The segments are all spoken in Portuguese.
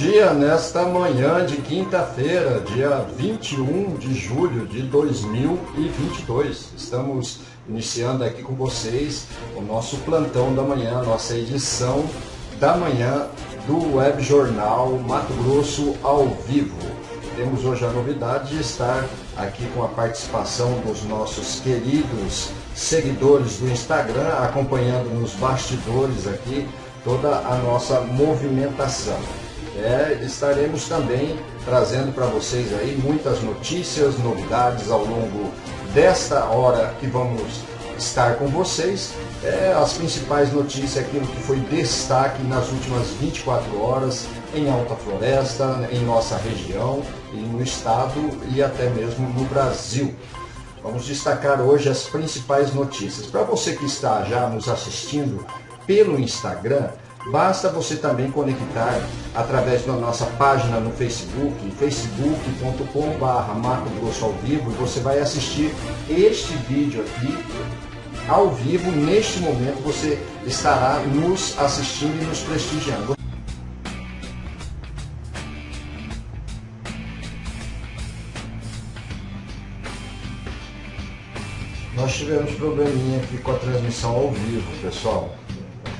Dia nesta manhã de quinta-feira, dia 21 de julho de 2022. Estamos iniciando aqui com vocês o nosso plantão da manhã, nossa edição da manhã do Web Jornal Mato Grosso ao vivo. Temos hoje a novidade de estar aqui com a participação dos nossos queridos seguidores do Instagram, acompanhando nos bastidores aqui toda a nossa movimentação. É, estaremos também trazendo para vocês aí muitas notícias, novidades ao longo desta hora que vamos estar com vocês. É, as principais notícias, aquilo que foi destaque nas últimas 24 horas em Alta Floresta, em nossa região e no estado e até mesmo no Brasil. Vamos destacar hoje as principais notícias. Para você que está já nos assistindo pelo Instagram, basta você também conectar através da nossa página no Facebook, facebook.com.br Mato Grosso ao vivo, e você vai assistir este vídeo aqui ao vivo. Neste momento você estará nos assistindo e nos prestigiando. Nós tivemos probleminha aqui com a transmissão ao vivo, pessoal.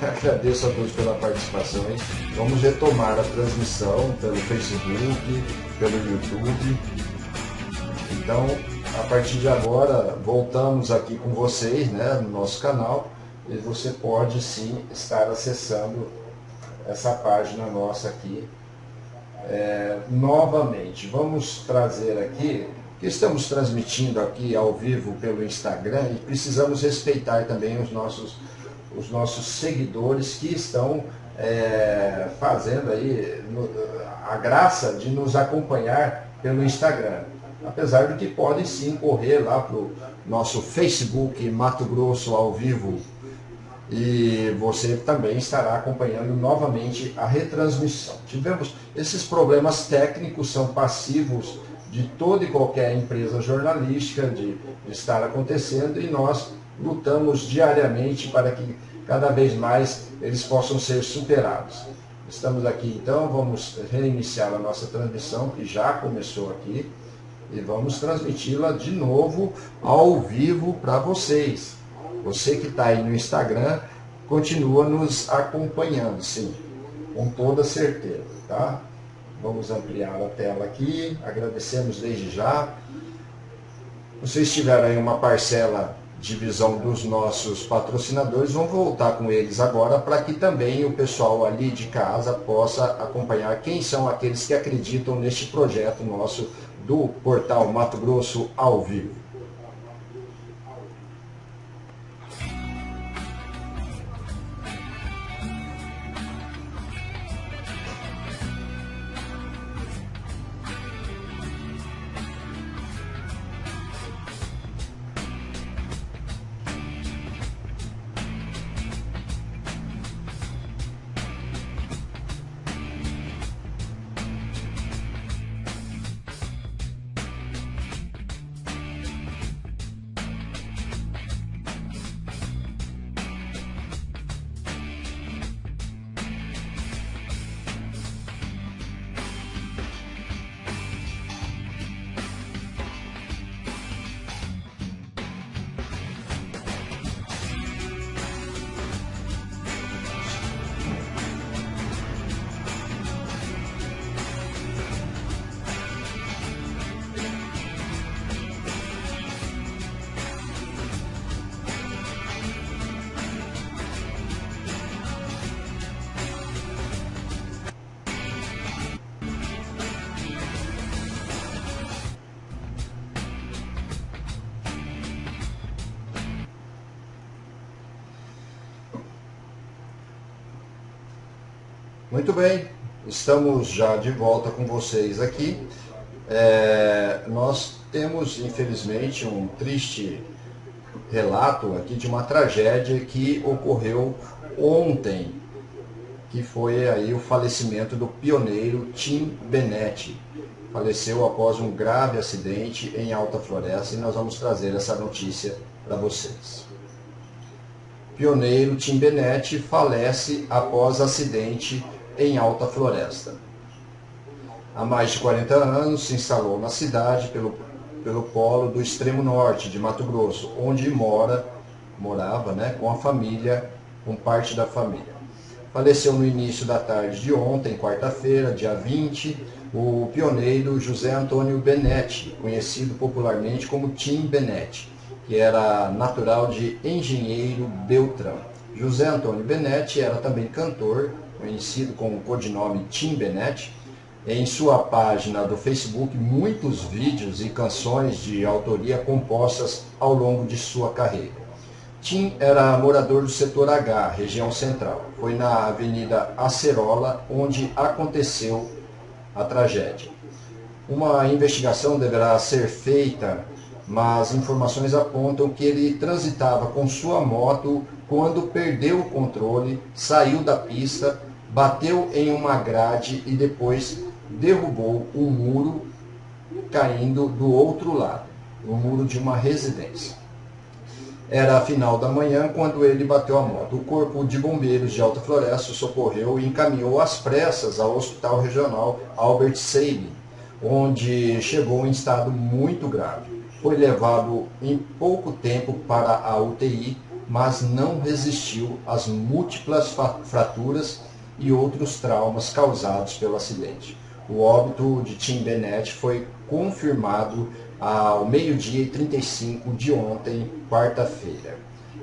Agradeço a todos pela participação. Hein? Vamos retomar a transmissão pelo Facebook, pelo YouTube. Então, a partir de agora, voltamos aqui com vocês né, no nosso canal e você pode sim estar acessando essa página nossa aqui é, novamente. Vamos trazer aqui que estamos transmitindo aqui ao vivo pelo Instagram e precisamos respeitar também os nossos, os nossos seguidores que estão é, fazendo aí no, a graça de nos acompanhar pelo Instagram. Apesar de que podem sim correr lá para o nosso Facebook Mato Grosso ao vivo e você também estará acompanhando novamente a retransmissão. Tivemos esses problemas técnicos, são passivos de toda e qualquer empresa jornalística de, de estar acontecendo e nós lutamos diariamente para que cada vez mais eles possam ser superados. Estamos aqui então, vamos reiniciar a nossa transmissão, que já começou aqui, e vamos transmiti-la de novo ao vivo para vocês. Você que está aí no Instagram, continua nos acompanhando, sim, com toda certeza, tá? Vamos ampliar a tela aqui. Agradecemos desde já. Vocês tiveram aí uma parcela de visão dos nossos patrocinadores. Vamos voltar com eles agora para que também o pessoal ali de casa possa acompanhar quem são aqueles que acreditam neste projeto nosso do portal Mato Grosso ao vivo. Muito bem, estamos já de volta com vocês aqui. É, nós temos, infelizmente, um triste relato aqui de uma tragédia que ocorreu ontem, que foi aí o falecimento do pioneiro Tim Benetti. Faleceu após um grave acidente em Alta Floresta e nós vamos trazer essa notícia para vocês. Pioneiro Tim Benetti falece após acidente em Alta Floresta. Há mais de 40 anos se instalou na cidade pelo, pelo polo do extremo norte de Mato Grosso, onde mora, morava né, com a família, com parte da família. Faleceu no início da tarde de ontem, quarta-feira, dia 20, o pioneiro José Antônio Benetti, conhecido popularmente como Tim Benetti, que era natural de Engenheiro Beltrão. José Antônio Benetti era também cantor, conhecido com o codinome Tim Benetti. Em sua página do Facebook, muitos vídeos e canções de autoria compostas ao longo de sua carreira. Tim era morador do setor H, região central. Foi na Avenida Acerola onde aconteceu a tragédia. Uma investigação deverá ser feita, mas informações apontam que ele transitava com sua moto quando perdeu o controle, saiu da pista, bateu em uma grade e depois derrubou um muro caindo do outro lado, o muro de uma residência. Era a final da manhã quando ele bateu a moto. O corpo de bombeiros de Alta Floresta socorreu e encaminhou às pressas ao Hospital Regional Albert Sabin, onde chegou em estado muito grave. Foi levado em pouco tempo para a UTI, mas não resistiu às múltiplas fraturas e outros traumas causados pelo acidente. O óbito de Tim Bennett foi confirmado ao meio-dia e 35 de ontem, quarta-feira.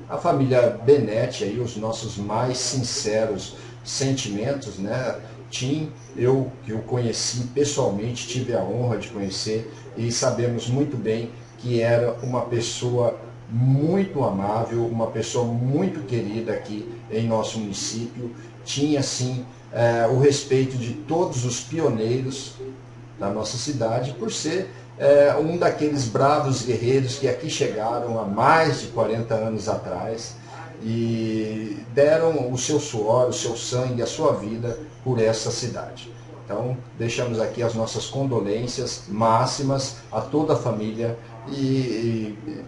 A família Benetti, aí, os nossos mais sinceros sentimentos, né? Tim, eu que o conheci pessoalmente, tive a honra de conhecer e sabemos muito bem que era uma pessoa muito amável, uma pessoa muito querida aqui em nosso município. Tinha, sim, é, o respeito de todos os pioneiros da nossa cidade, por ser é, um daqueles bravos guerreiros que aqui chegaram há mais de 40 anos atrás e deram o seu suor, o seu sangue, a sua vida por essa cidade. Então, deixamos aqui as nossas condolências máximas a toda a família e, e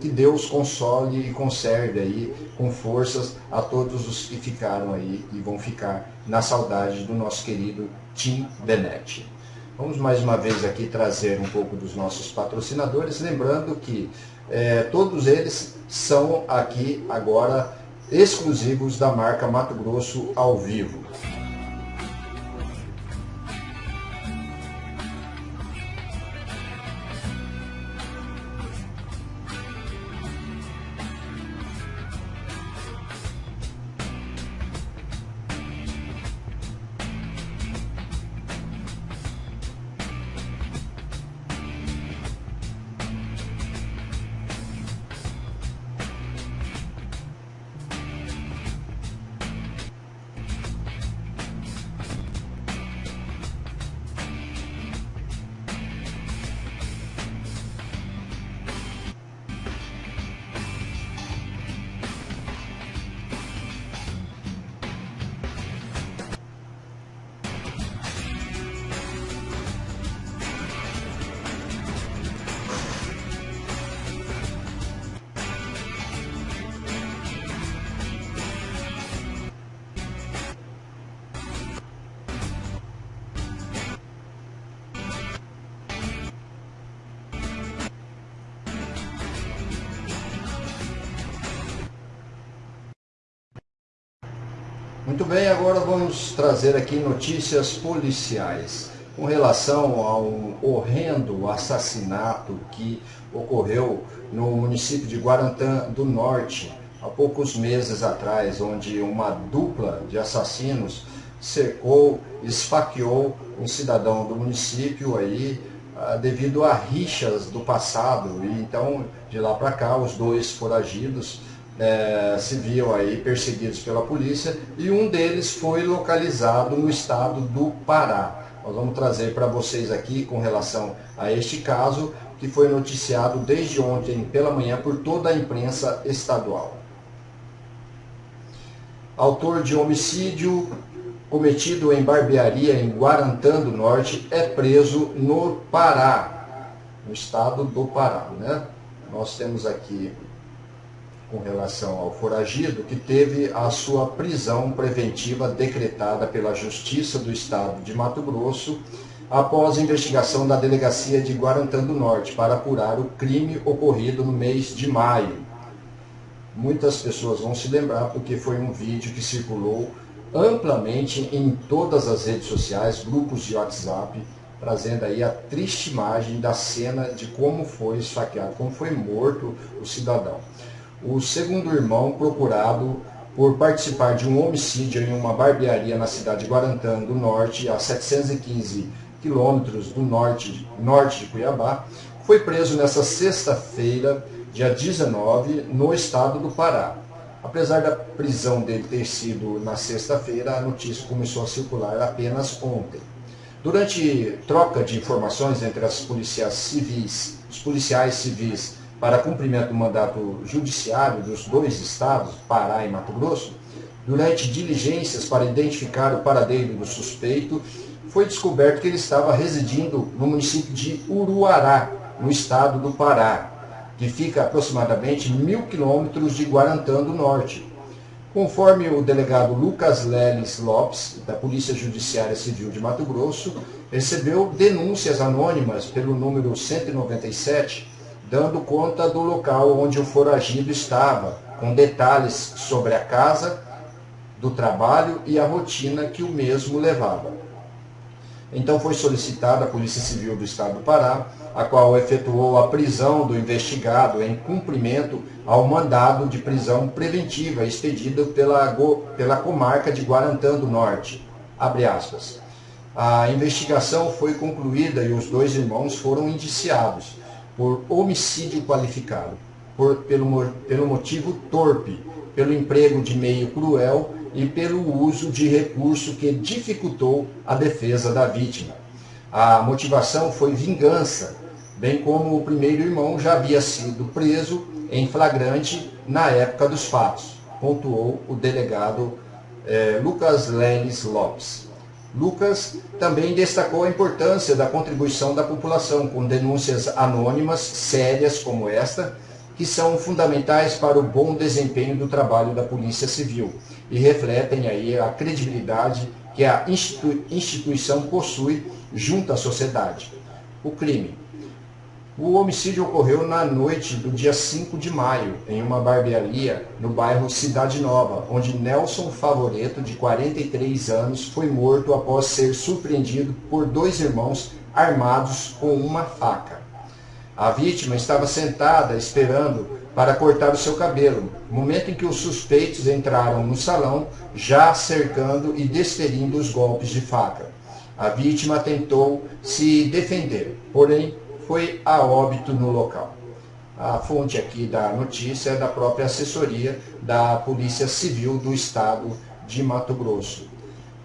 que Deus console e conserve aí com forças a todos os que ficaram aí e vão ficar na saudade do nosso querido Tim Benetti. Vamos mais uma vez aqui trazer um pouco dos nossos patrocinadores, lembrando que é, todos eles são aqui agora exclusivos da marca Mato Grosso ao vivo. Muito bem, agora vamos trazer aqui notícias policiais com relação ao horrendo assassinato que ocorreu no município de Guarantã do Norte há poucos meses atrás, onde uma dupla de assassinos cercou, esfaqueou um cidadão do município aí ah, devido a rixas do passado. E então de lá para cá os dois foragidos é, se viam aí perseguidos pela polícia e um deles foi localizado no estado do Pará. Nós vamos trazer para vocês aqui com relação a este caso que foi noticiado desde ontem pela manhã por toda a imprensa estadual. Autor de homicídio cometido em barbearia em Guarantã do Norte é preso no Pará, no estado do Pará. Né? Nós temos aqui com relação ao foragido, que teve a sua prisão preventiva decretada pela Justiça do Estado de Mato Grosso após investigação da Delegacia de Guarantã do Norte para apurar o crime ocorrido no mês de maio. Muitas pessoas vão se lembrar porque foi um vídeo que circulou amplamente em todas as redes sociais, grupos de WhatsApp, trazendo aí a triste imagem da cena de como foi esfaqueado, como foi morto o cidadão. O segundo irmão procurado por participar de um homicídio em uma barbearia na cidade de Guarantã do Norte, a 715 quilômetros do norte, norte de Cuiabá, foi preso nessa sexta-feira, dia 19, no estado do Pará. Apesar da prisão dele ter sido na sexta-feira, a notícia começou a circular apenas ontem. Durante troca de informações entre as policiais civis, os policiais civis para cumprimento do mandato judiciário dos dois estados, Pará e Mato Grosso, durante diligências para identificar o paradeiro do suspeito, foi descoberto que ele estava residindo no município de Uruará, no estado do Pará, que fica aproximadamente mil quilômetros de Guarantã do Norte, Conforme o delegado Lucas Leles Lopes, da Polícia Judiciária Civil de Mato Grosso, recebeu denúncias anônimas pelo número 197, dando conta do local onde o foragido estava, com detalhes sobre a casa, do trabalho e a rotina que o mesmo levava. Então foi solicitada a Polícia Civil do Estado do Pará a qual efetuou a prisão do investigado em cumprimento ao mandado de prisão preventiva expedido pela, pela comarca de Guarantã do Norte. A investigação foi concluída e os dois irmãos foram indiciados por homicídio qualificado, por, pelo, pelo motivo torpe, pelo emprego de meio cruel e pelo uso de recurso que dificultou a defesa da vítima. A motivação foi vingança bem como o primeiro irmão já havia sido preso em flagrante na época dos fatos, pontuou o delegado eh, Lucas Lenes Lopes. Lucas também destacou a importância da contribuição da população com denúncias anônimas sérias como esta, que são fundamentais para o bom desempenho do trabalho da Polícia Civil e refletem aí a credibilidade que a instituição possui junto à sociedade. O crime o homicídio ocorreu na noite do dia 5 de maio, em uma barbearia no bairro Cidade Nova, onde Nelson Favoreto, de 43 anos, foi morto após ser surpreendido por dois irmãos armados com uma faca. A vítima estava sentada esperando para cortar o seu cabelo, momento em que os suspeitos entraram no salão, já cercando e desferindo os golpes de faca. A vítima tentou se defender, porém foi a óbito no local. A fonte aqui da notícia é da própria assessoria da Polícia Civil do Estado de Mato Grosso.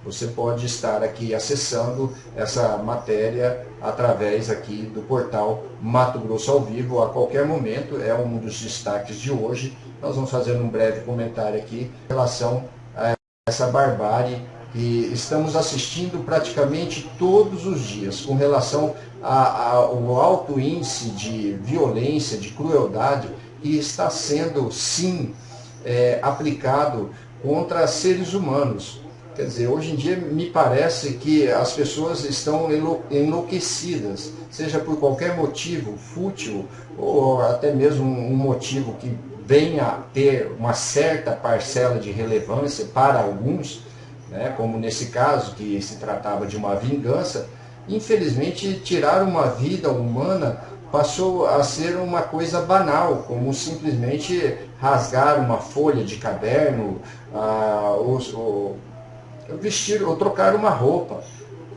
Você pode estar aqui acessando essa matéria através aqui do portal Mato Grosso ao Vivo a qualquer momento, é um dos destaques de hoje. Nós vamos fazer um breve comentário aqui em relação a essa barbárie que estamos assistindo praticamente todos os dias com relação ao alto índice de violência, de crueldade que está sendo, sim, é, aplicado contra seres humanos. Quer dizer, hoje em dia me parece que as pessoas estão enlouquecidas, seja por qualquer motivo fútil ou até mesmo um motivo que venha a ter uma certa parcela de relevância para alguns, né, como nesse caso, que se tratava de uma vingança, infelizmente tirar uma vida humana passou a ser uma coisa banal, como simplesmente rasgar uma folha de caderno, ah, ou, ou, vestir ou trocar uma roupa.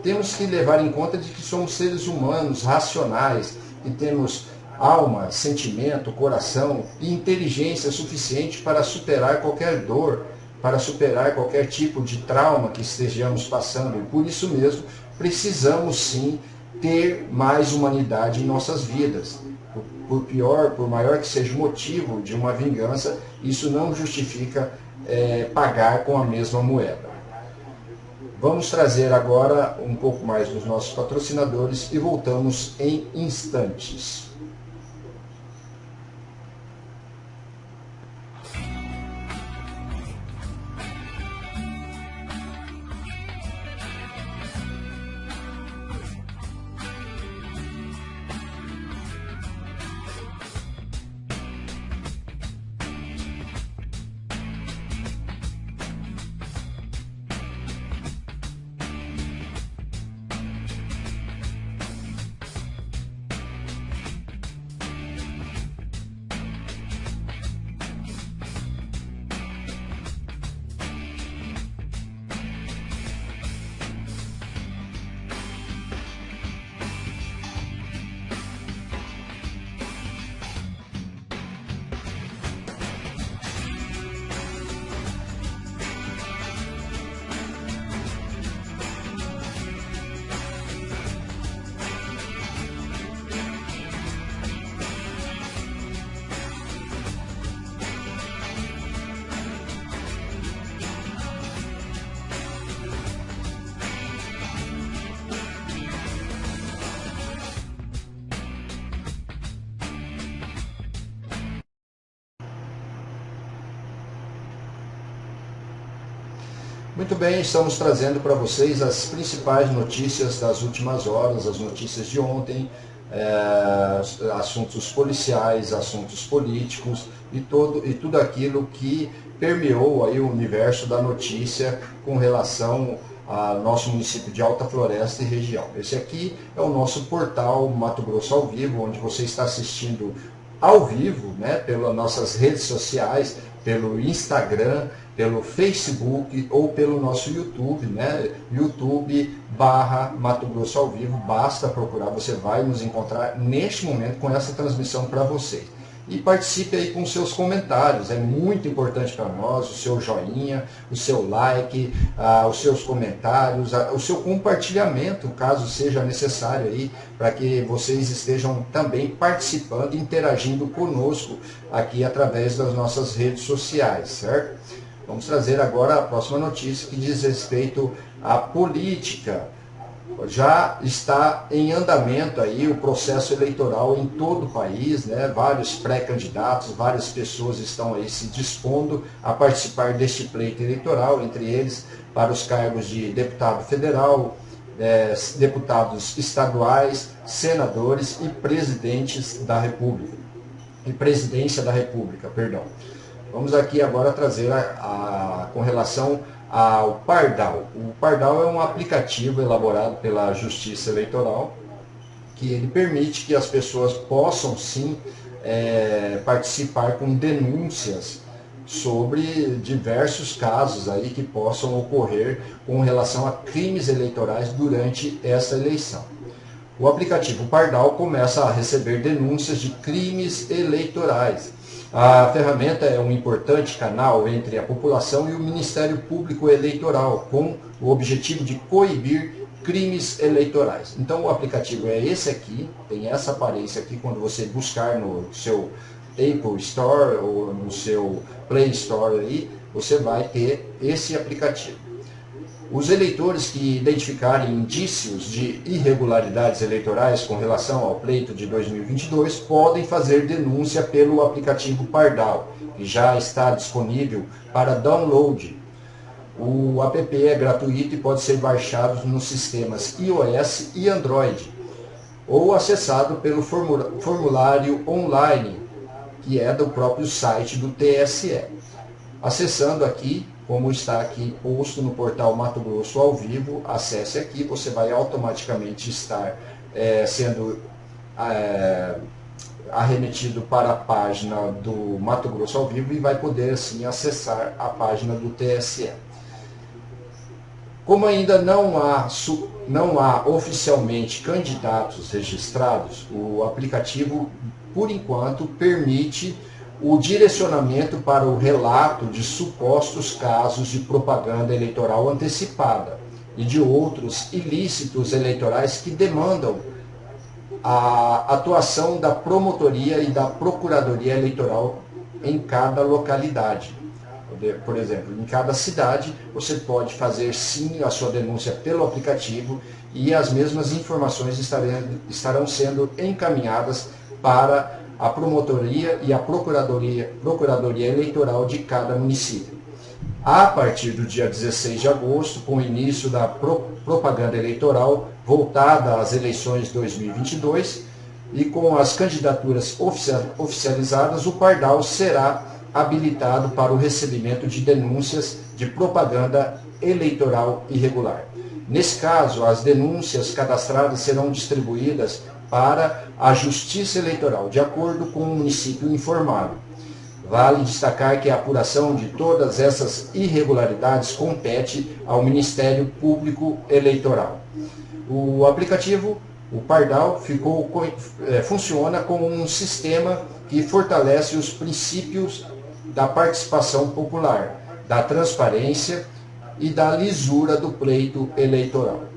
Temos que levar em conta de que somos seres humanos, racionais, e temos alma, sentimento, coração e inteligência suficiente para superar qualquer dor, para superar qualquer tipo de trauma que estejamos passando. E por isso mesmo, precisamos sim ter mais humanidade em nossas vidas. Por pior, por maior que seja o motivo de uma vingança, isso não justifica é, pagar com a mesma moeda. Vamos trazer agora um pouco mais dos nossos patrocinadores e voltamos em instantes. Muito bem, estamos trazendo para vocês as principais notícias das últimas horas, as notícias de ontem, é, assuntos policiais, assuntos políticos e, todo, e tudo aquilo que permeou aí o universo da notícia com relação ao nosso município de Alta Floresta e região. Esse aqui é o nosso portal Mato Grosso ao Vivo, onde você está assistindo ao vivo, né, pelas nossas redes sociais, pelo Instagram, pelo Facebook ou pelo nosso YouTube, né? YouTube barra Mato Grosso ao vivo, basta procurar, você vai nos encontrar neste momento com essa transmissão para vocês. E participe aí com seus comentários, é muito importante para nós, o seu joinha, o seu like, ah, os seus comentários, ah, o seu compartilhamento, caso seja necessário aí, para que vocês estejam também participando, interagindo conosco aqui através das nossas redes sociais, certo? Vamos trazer agora a próxima notícia que diz respeito à política. Já está em andamento aí o processo eleitoral em todo o país, né? vários pré-candidatos, várias pessoas estão aí se dispondo a participar deste pleito eleitoral, entre eles para os cargos de deputado federal, é, deputados estaduais, senadores e presidentes da República. E presidência da República, perdão. Vamos aqui agora trazer a, a, com relação ao Pardal. O Pardal é um aplicativo elaborado pela Justiça Eleitoral que ele permite que as pessoas possam sim é, participar com denúncias sobre diversos casos aí que possam ocorrer com relação a crimes eleitorais durante essa eleição. O aplicativo Pardal começa a receber denúncias de crimes eleitorais a ferramenta é um importante canal entre a população e o Ministério Público Eleitoral, com o objetivo de coibir crimes eleitorais. Então o aplicativo é esse aqui, tem essa aparência aqui quando você buscar no seu Apple Store ou no seu Play Store aí, você vai ter esse aplicativo. Os eleitores que identificarem indícios de irregularidades eleitorais com relação ao pleito de 2022 podem fazer denúncia pelo aplicativo Pardal, que já está disponível para download. O app é gratuito e pode ser baixado nos sistemas iOS e Android, ou acessado pelo formulário online, que é do próprio site do TSE. Acessando aqui como está aqui posto no portal Mato Grosso ao vivo, acesse aqui, você vai automaticamente estar é, sendo é, arremetido para a página do Mato Grosso ao vivo e vai poder assim acessar a página do TSE. Como ainda não há, não há oficialmente candidatos registrados, o aplicativo, por enquanto, permite o direcionamento para o relato de supostos casos de propaganda eleitoral antecipada e de outros ilícitos eleitorais que demandam a atuação da promotoria e da procuradoria eleitoral em cada localidade. Por exemplo, em cada cidade você pode fazer sim a sua denúncia pelo aplicativo e as mesmas informações estarão sendo encaminhadas para a promotoria e a procuradoria, procuradoria eleitoral de cada município. A partir do dia 16 de agosto, com o início da pro, propaganda eleitoral voltada às eleições 2022 e com as candidaturas oficializadas, o Pardal será habilitado para o recebimento de denúncias de propaganda eleitoral irregular. Nesse caso, as denúncias cadastradas serão distribuídas para a Justiça Eleitoral, de acordo com o município informado. Vale destacar que a apuração de todas essas irregularidades compete ao Ministério Público Eleitoral. O aplicativo, o Pardal, ficou, é, funciona como um sistema que fortalece os princípios da participação popular, da transparência e da lisura do pleito eleitoral.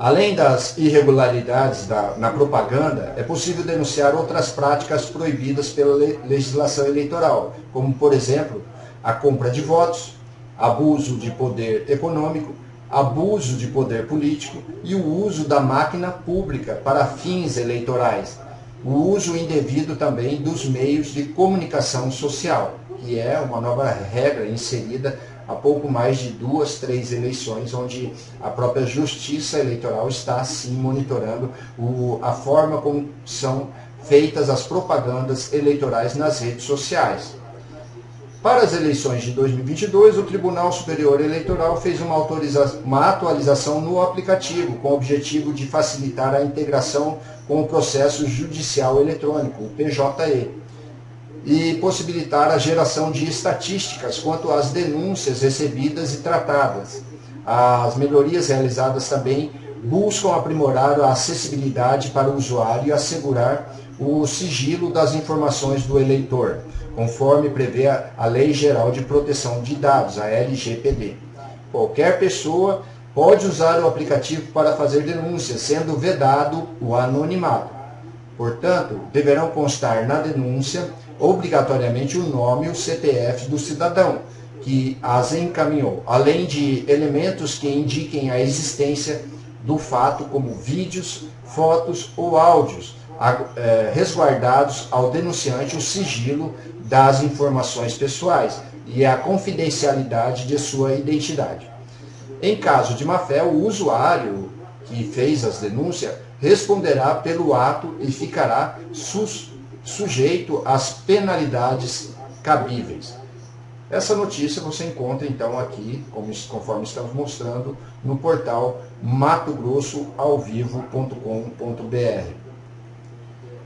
Além das irregularidades da, na propaganda, é possível denunciar outras práticas proibidas pela legislação eleitoral, como, por exemplo, a compra de votos, abuso de poder econômico, abuso de poder político e o uso da máquina pública para fins eleitorais, o uso indevido também dos meios de comunicação social, que é uma nova regra inserida há pouco mais de duas, três eleições, onde a própria Justiça Eleitoral está sim monitorando o, a forma como são feitas as propagandas eleitorais nas redes sociais. Para as eleições de 2022, o Tribunal Superior Eleitoral fez uma, uma, atualização no aplicativo, com o objetivo de facilitar a integração com o processo judicial eletrônico, o PJE, e possibilitar a geração de estatísticas quanto às denúncias recebidas e tratadas. As melhorias realizadas também buscam aprimorar a acessibilidade para o usuário e assegurar o sigilo das informações do eleitor conforme prevê a Lei Geral de Proteção de Dados, a LGPD. Qualquer pessoa pode usar o aplicativo para fazer denúncias, sendo vedado o anonimato. Portanto, deverão constar na denúncia obrigatoriamente o nome e o CPF do cidadão que as encaminhou, além de elementos que indiquem a existência do fato, como vídeos, fotos ou áudios, é, resguardados ao denunciante o sigilo das informações pessoais e a confidencialidade de sua identidade. Em caso de má-fé, o usuário que fez as denúncias responderá pelo ato e ficará sujeito às penalidades cabíveis. Essa notícia você encontra então aqui, conforme estamos mostrando, no portal matogrossoalvivo.com.br.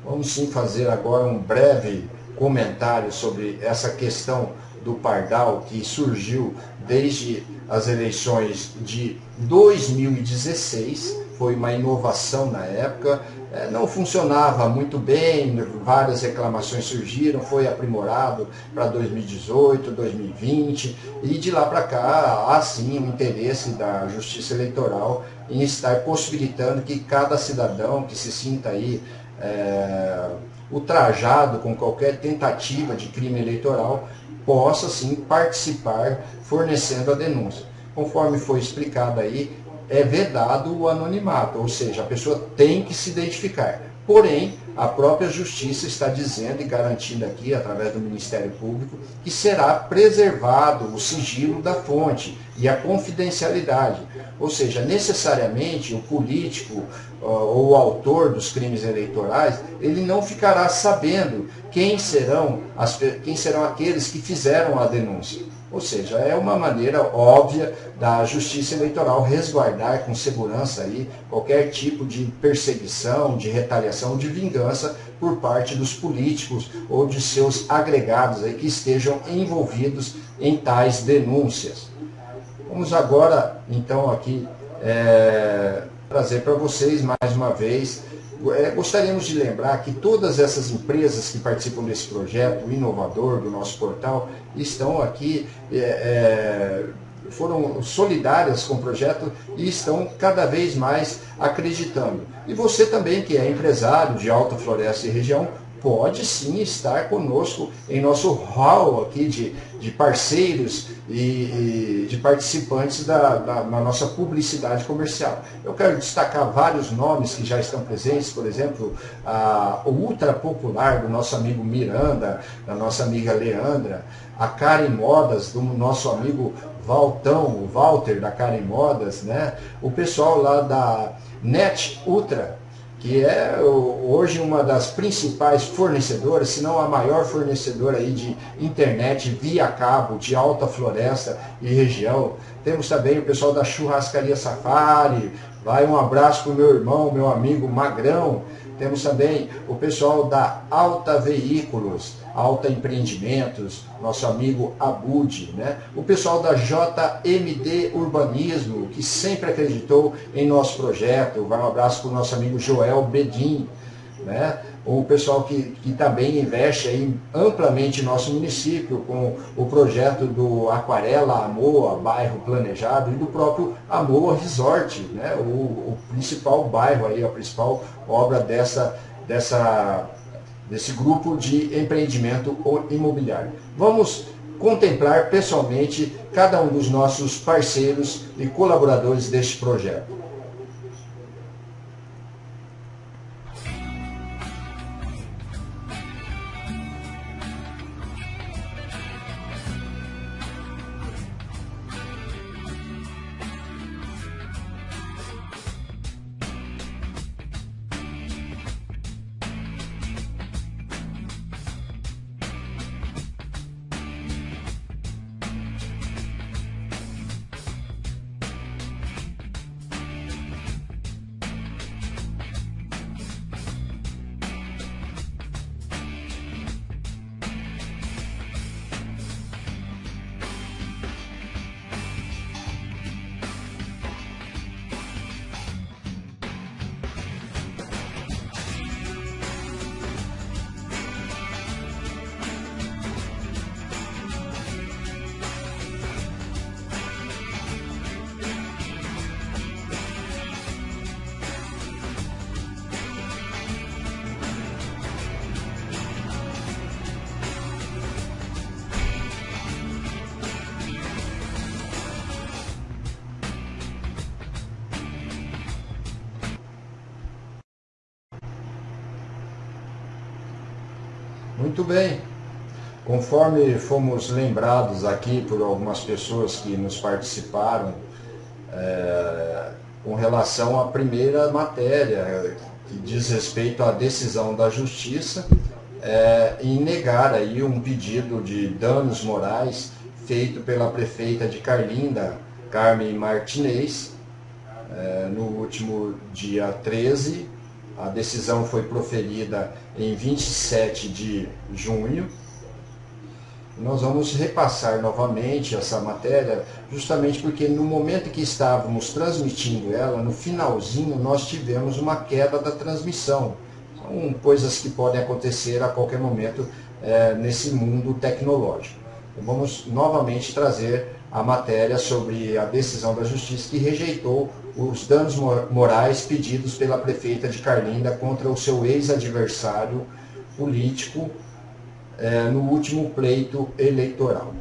Vamos sim fazer agora um breve comentário sobre essa questão do Pardal que surgiu desde as eleições de 2016, foi uma inovação na época, é, não funcionava muito bem, várias reclamações surgiram, foi aprimorado para 2018, 2020 e de lá para cá há sim o interesse da Justiça Eleitoral em estar possibilitando que cada cidadão que se sinta aí é, ultrajado com qualquer tentativa de crime eleitoral, possa sim participar fornecendo a denúncia. Conforme foi explicado aí, é vedado o anonimato, ou seja, a pessoa tem que se identificar. Porém, a própria Justiça está dizendo e garantindo aqui, através do Ministério Público, que será preservado o sigilo da fonte e a confidencialidade. Ou seja, necessariamente o político ou o autor dos crimes eleitorais, ele não ficará sabendo quem serão, as, quem serão aqueles que fizeram a denúncia. Ou seja, é uma maneira óbvia da justiça eleitoral resguardar com segurança aí qualquer tipo de perseguição, de retaliação, de vingança por parte dos políticos ou de seus agregados aí que estejam envolvidos em tais denúncias. Vamos agora, então, aqui é, trazer para vocês mais uma vez gostaríamos de lembrar que todas essas empresas que participam desse projeto inovador do nosso portal estão aqui, é, é, foram solidárias com o projeto e estão cada vez mais acreditando. E você também, que é empresário de Alta Floresta e região, pode sim estar conosco em nosso hall aqui de, de parceiros e, e de participantes da, da, nossa publicidade comercial. Eu quero destacar vários nomes que já estão presentes, por exemplo, a, o Ultra Popular do nosso amigo Miranda, da nossa amiga Leandra, a Karen Modas do nosso amigo Valtão, o Walter da Karen Modas, né? o pessoal lá da Net Ultra, que é hoje uma das principais fornecedoras, se não a maior fornecedora aí de internet via cabo de alta floresta e região. Temos também o pessoal da Churrascaria Safari, vai um abraço para o meu irmão, meu amigo Magrão. Temos também o pessoal da Alta Veículos, Alta Empreendimentos, nosso amigo Abud, né? o pessoal da JMD Urbanismo, que sempre acreditou em nosso projeto. Vai um abraço para o nosso amigo Joel Bedin. Né? o pessoal que, que também investe aí amplamente em nosso município com o projeto do Aquarela Amoa, bairro planejado, e do próprio Amoa Resort, né? o, o principal bairro, aí, a principal obra dessa, dessa desse grupo de empreendimento imobiliário. Vamos contemplar pessoalmente cada um dos nossos parceiros e colaboradores deste projeto. Muito bem. Conforme fomos lembrados aqui por algumas pessoas que nos participaram é, com relação à primeira matéria, que diz respeito à decisão da Justiça é, em negar aí um pedido de danos morais feito pela prefeita de Carlinda, Carmen Martinez, é, no último dia 13. A decisão foi proferida em 27 de junho nós vamos repassar novamente essa matéria, justamente porque no momento que estávamos transmitindo ela, no finalzinho, nós tivemos uma queda da transmissão. São coisas que podem acontecer a qualquer momento é, nesse mundo tecnológico. Vamos novamente trazer a matéria sobre a decisão da Justiça que rejeitou os danos morais pedidos pela prefeita de Carlinda contra o seu ex-adversário político, é, no último pleito eleitoral.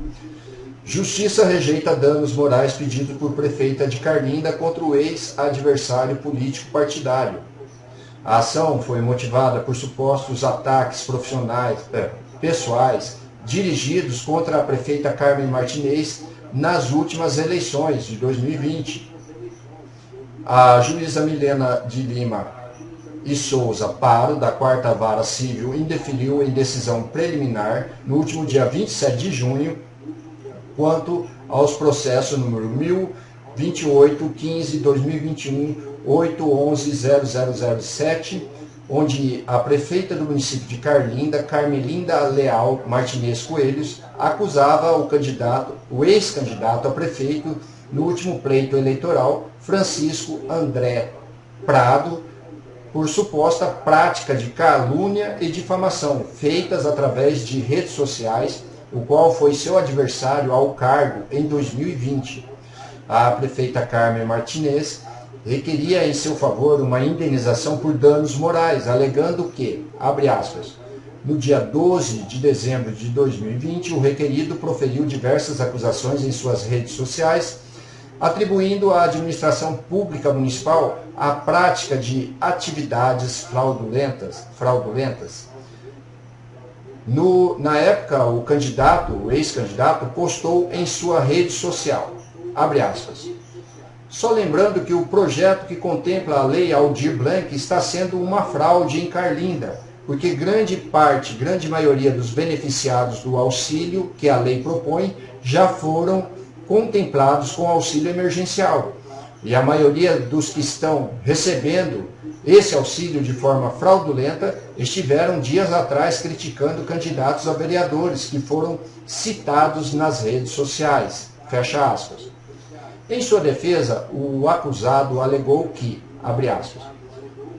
Justiça rejeita danos morais pedidos por prefeita de Carlinda contra o ex-adversário político partidário. A ação foi motivada por supostos ataques profissionais, é, pessoais dirigidos contra a prefeita Carmen Martinez nas últimas eleições de 2020. A juíza Milena de Lima e Souza Paro, da Quarta Vara Civil, indefiniu em decisão preliminar, no último dia 27 de junho, quanto aos processos número 1028 15 2021 811 0007, onde a prefeita do município de Carlinda, Carmelinda Leal Martinez Coelhos, acusava o candidato, o ex-candidato a prefeito no último pleito eleitoral, Francisco André Prado, por suposta prática de calúnia e difamação feitas através de redes sociais, o qual foi seu adversário ao cargo em 2020. A prefeita Carmen Martinez requeria em seu favor uma indenização por danos morais, alegando que, abre aspas, no dia 12 de dezembro de 2020, o requerido proferiu diversas acusações em suas redes sociais atribuindo à administração pública municipal a prática de atividades fraudulentas. fraudulentas. No, na época, o candidato, o ex-candidato, postou em sua rede social, abre aspas, só lembrando que o projeto que contempla a lei Aldir Blanc está sendo uma fraude em Carlinda, porque grande parte, grande maioria dos beneficiados do auxílio que a lei propõe já foram contemplados com auxílio emergencial. E a maioria dos que estão recebendo esse auxílio de forma fraudulenta estiveram dias atrás criticando candidatos a vereadores que foram citados nas redes sociais. Fecha aspas. Em sua defesa, o acusado alegou que, abre aspas,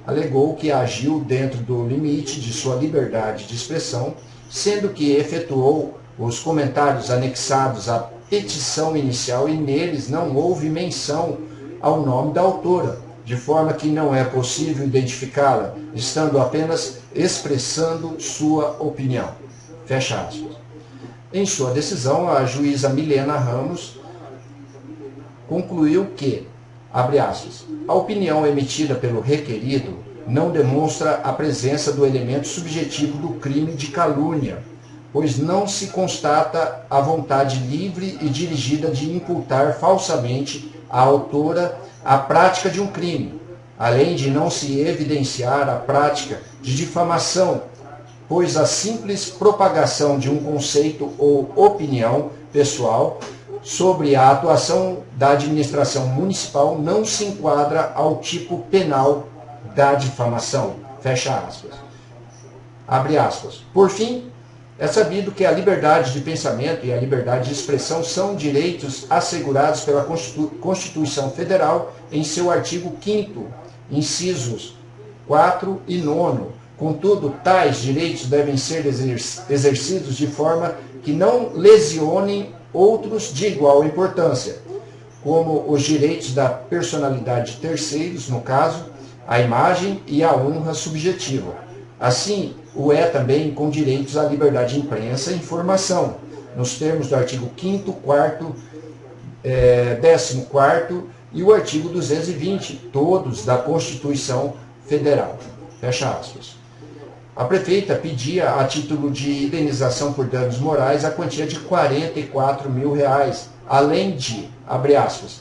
alegou que agiu dentro do limite de sua liberdade de expressão, sendo que efetuou os comentários anexados à petição inicial e neles não houve menção ao nome da autora, de forma que não é possível identificá-la, estando apenas expressando sua opinião. Fecha aspas. Em sua decisão, a juíza Milena Ramos concluiu que, abre aspas, a opinião emitida pelo requerido não demonstra a presença do elemento subjetivo do crime de calúnia, pois não se constata a vontade livre e dirigida de imputar falsamente à autora a prática de um crime, além de não se evidenciar a prática de difamação, pois a simples propagação de um conceito ou opinião pessoal sobre a atuação da administração municipal não se enquadra ao tipo penal da difamação. Fecha aspas. Abre aspas. Por fim, é sabido que a liberdade de pensamento e a liberdade de expressão são direitos assegurados pela Constituição Federal em seu artigo 5 incisos 4 e 9. Contudo, tais direitos devem ser exercidos de forma que não lesionem outros de igual importância, como os direitos da personalidade de terceiros, no caso, a imagem e a honra subjetiva. Assim, o é também com direitos à liberdade de imprensa e informação, nos termos do artigo 5º, 4 é, 14 e o artigo 220, todos da Constituição Federal. Fecha aspas. A prefeita pedia, a título de indenização por danos morais, a quantia de 44 mil reais, além de, abre aspas,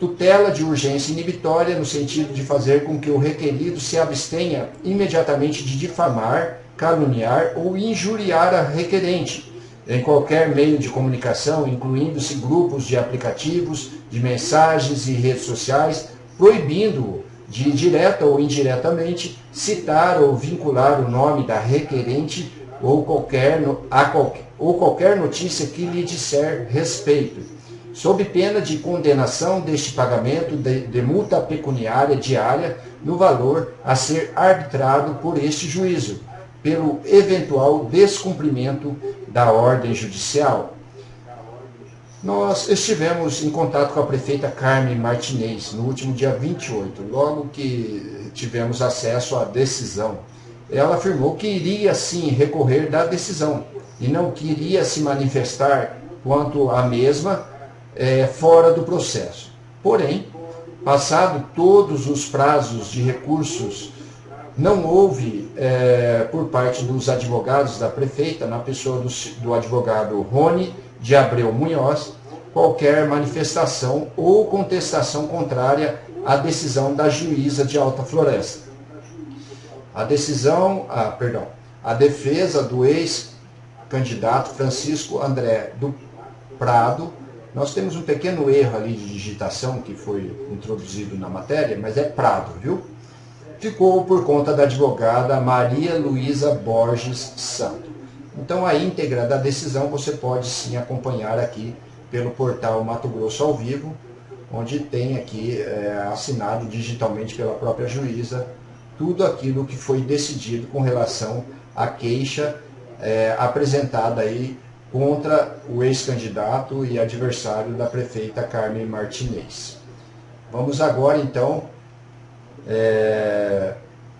tutela de urgência inibitória no sentido de fazer com que o requerido se abstenha imediatamente de difamar, caluniar ou injuriar a requerente em qualquer meio de comunicação, incluindo-se grupos de aplicativos, de mensagens e redes sociais, proibindo-o de direta ou indiretamente citar ou vincular o nome da requerente ou qualquer, a qualquer, ou qualquer notícia que lhe disser respeito, sob pena de condenação deste pagamento de, de multa pecuniária diária no valor a ser arbitrado por este juízo, pelo eventual descumprimento da ordem judicial. Nós estivemos em contato com a prefeita Carmen Martinez no último dia 28, logo que tivemos acesso à decisão. Ela afirmou que iria sim recorrer da decisão e não queria se manifestar quanto à mesma é, fora do processo. Porém, passado todos os prazos de recursos, não houve, é, por parte dos advogados da prefeita, na pessoa do, do advogado Rony de Abreu Munhoz, qualquer manifestação ou contestação contrária à decisão da juíza de Alta Floresta. A decisão, ah, perdão, a defesa do ex-candidato Francisco André do Prado, nós temos um pequeno erro ali de digitação que foi introduzido na matéria, mas é Prado, viu? Ficou por conta da advogada Maria Luísa Borges Santo. Então a íntegra da decisão você pode sim acompanhar aqui pelo portal Mato Grosso ao Vivo, onde tem aqui é, assinado digitalmente pela própria juíza tudo aquilo que foi decidido com relação à queixa é, apresentada aí contra o ex-candidato e adversário da prefeita Carmen Martinez. Vamos agora então, é,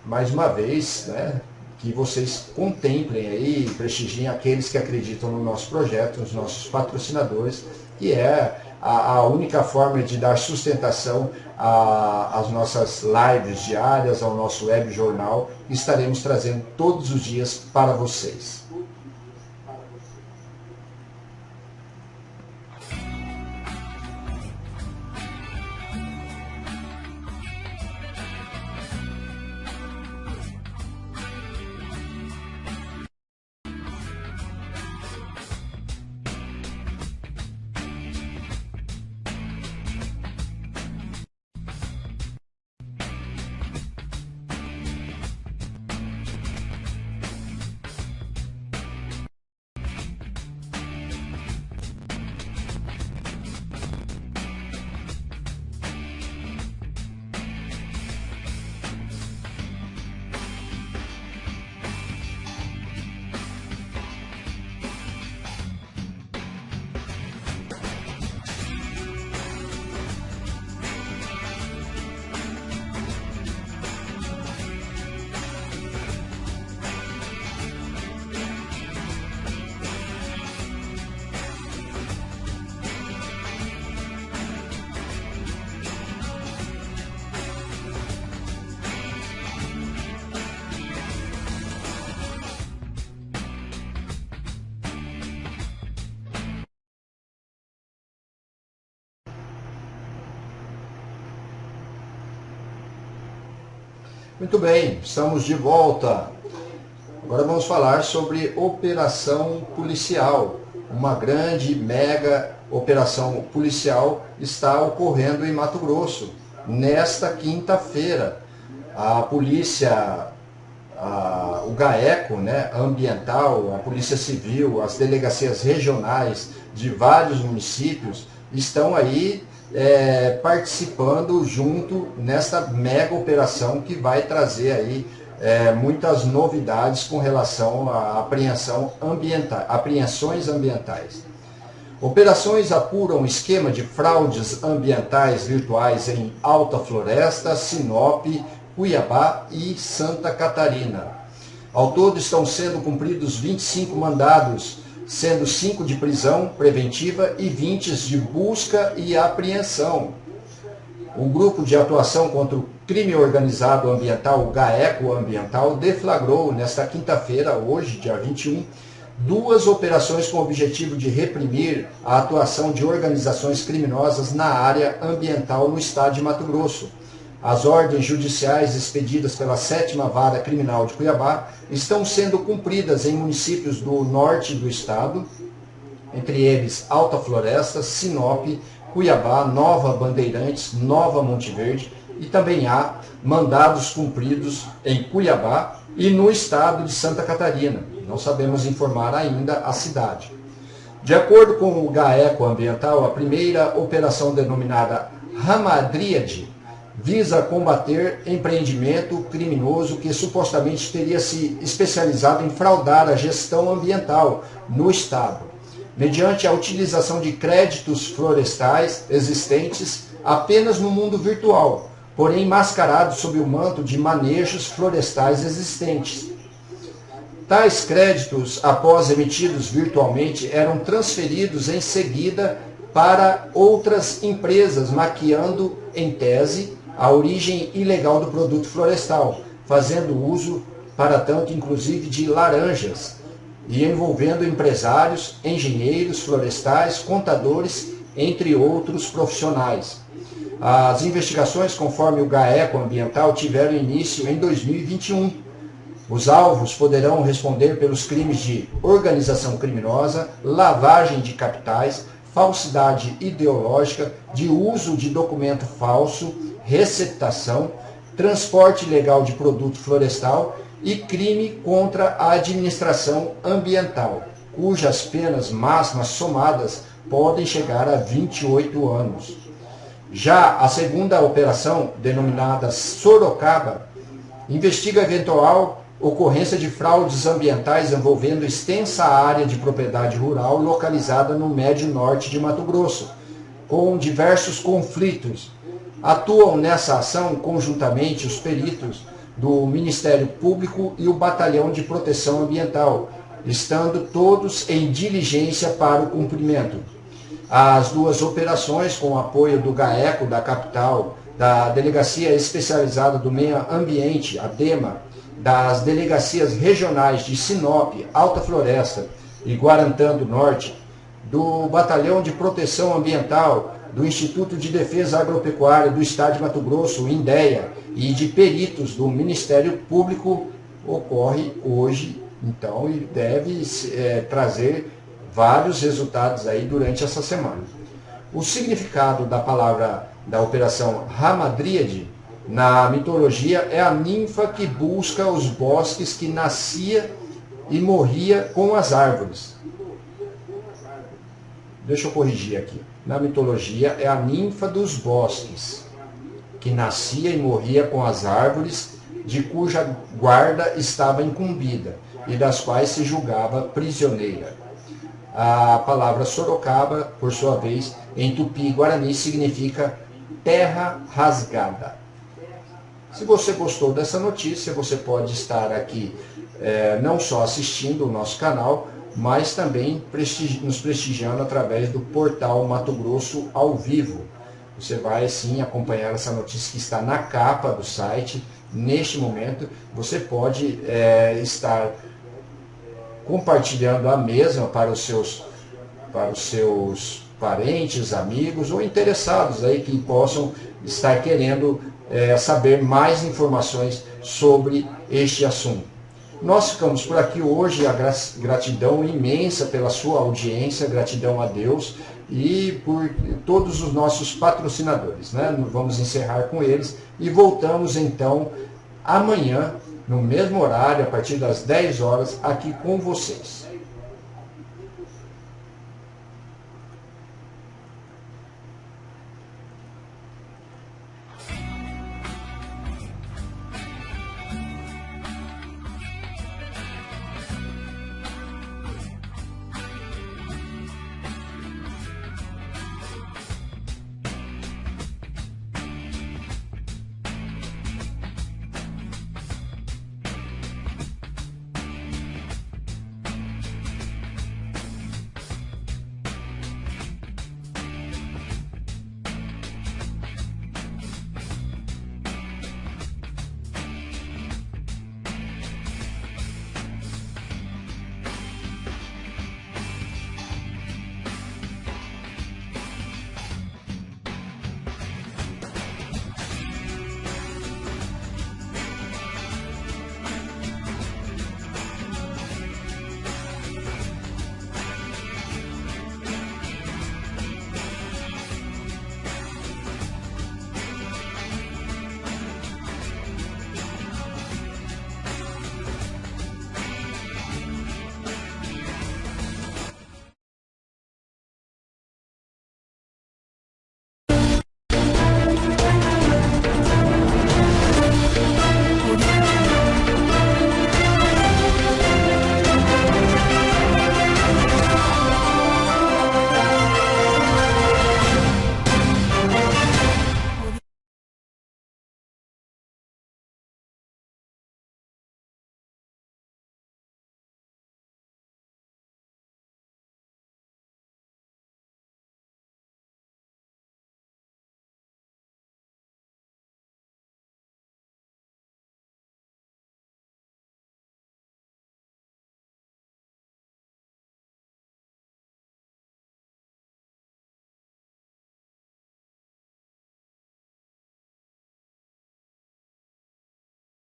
mais uma vez, né, que vocês contemplem aí, prestigiem aqueles que acreditam no nosso projeto, os nossos patrocinadores, que é a, a única forma de dar sustentação às nossas lives diárias, ao nosso web jornal, estaremos trazendo todos os dias para vocês. Muito bem, estamos de volta. Agora vamos falar sobre operação policial. Uma grande, mega operação policial está ocorrendo em Mato Grosso. Nesta quinta-feira, a polícia, a, o GAECO, né, ambiental, a polícia civil, as delegacias regionais de vários municípios estão aí é, participando junto nesta mega operação que vai trazer aí é, muitas novidades com relação à apreensão ambiental, apreensões ambientais. Operações apuram esquema de fraudes ambientais virtuais em Alta Floresta, Sinop, Cuiabá e Santa Catarina. Ao todo estão sendo cumpridos 25 mandados sendo 5 de prisão preventiva e 20 de busca e apreensão. o Grupo de Atuação contra o Crime Organizado Ambiental, o GAECO Ambiental, deflagrou nesta quinta-feira, hoje, dia 21, duas operações com o objetivo de reprimir a atuação de organizações criminosas na área ambiental no estado de Mato Grosso. As ordens judiciais expedidas pela Sétima Vara Criminal de Cuiabá estão sendo cumpridas em municípios do norte do estado, entre eles Alta Floresta, Sinop, Cuiabá, Nova Bandeirantes, Nova Monte Verde e também há mandados cumpridos em Cuiabá e no estado de Santa Catarina. Não sabemos informar ainda a cidade. De acordo com o GAECO Ambiental, a primeira operação denominada Ramadríade visa combater empreendimento criminoso que supostamente teria se especializado em fraudar a gestão ambiental no Estado mediante a utilização de créditos florestais existentes apenas no mundo virtual, porém mascarados sob o manto de manejos florestais existentes. Tais créditos, após emitidos virtualmente, eram transferidos em seguida para outras empresas, maquiando, em tese, a origem ilegal do produto florestal, fazendo uso, para tanto, inclusive, de laranjas, e envolvendo empresários, engenheiros florestais, contadores, entre outros profissionais. As investigações, conforme o GAECO Ambiental, tiveram início em 2021. Os alvos poderão responder pelos crimes de organização criminosa, lavagem de capitais, falsidade ideológica, de uso de documento falso, receptação, transporte ilegal de produto florestal e crime contra a administração ambiental, cujas penas máximas somadas podem chegar a 28 anos. Já a segunda operação, denominada Sorocaba, investiga eventual ocorrência de fraudes ambientais envolvendo extensa área de propriedade rural localizada no médio norte de Mato Grosso, com diversos conflitos. Atuam nessa ação conjuntamente os peritos do Ministério Público e o Batalhão de Proteção Ambiental, estando todos em diligência para o cumprimento. As duas operações, com o apoio do GAECO da capital, da Delegacia Especializada do Meio Ambiente, a DEMA, das delegacias regionais de Sinop, Alta Floresta e Guarantã do Norte, do Batalhão de Proteção Ambiental, do Instituto de Defesa Agropecuária do Estado de Mato Grosso, INDEA, e de peritos do Ministério Público ocorre hoje, então, e deve é, trazer vários resultados aí durante essa semana. O significado da palavra da operação Ramadríade na mitologia é a ninfa que busca os bosques que nascia e morria com as árvores. Deixa eu corrigir aqui. Na mitologia é a ninfa dos bosques que nascia e morria com as árvores, de cuja guarda estava incumbida e das quais se julgava prisioneira. A palavra Sorocaba, por sua vez, em tupi-guarani significa terra rasgada. Se você gostou dessa notícia, você pode estar aqui é, não só assistindo o nosso canal, mas também prestigi nos prestigiando através do portal Mato Grosso ao vivo. Você vai sim acompanhar essa notícia que está na capa do site. Neste momento, você pode é, estar compartilhando a mesma para os seus, para os seus parentes, amigos ou interessados aí que possam estar querendo é, saber mais informações sobre este assunto. Nós ficamos por aqui hoje, a gratidão imensa pela sua audiência, gratidão a Deus e por todos os nossos patrocinadores. Né? Vamos encerrar com eles e voltamos então amanhã, no mesmo horário, a partir das 10 horas, aqui com vocês.